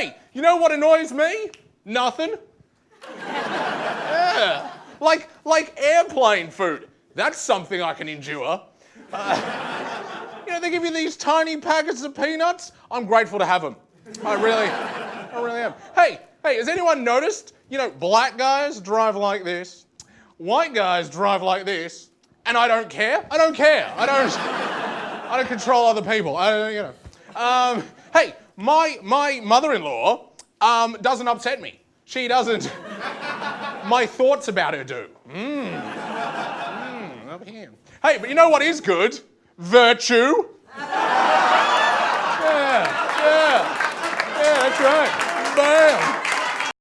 Hey, you know what annoys me? Nothing. yeah. Like, like airplane food. That's something I can endure. Uh, you know, they give you these tiny packets of peanuts. I'm grateful to have them. I really, I really am. Hey, hey, has anyone noticed? You know, black guys drive like this, white guys drive like this, and I don't care. I don't care. I don't. I don't control other people. I, you know. Um, hey, my my mother-in-law um, doesn't upset me. She doesn't. my thoughts about her do. Mmm. Mm, up here. Hey, but you know what is good? Virtue. yeah, yeah, yeah. That's right. Bam.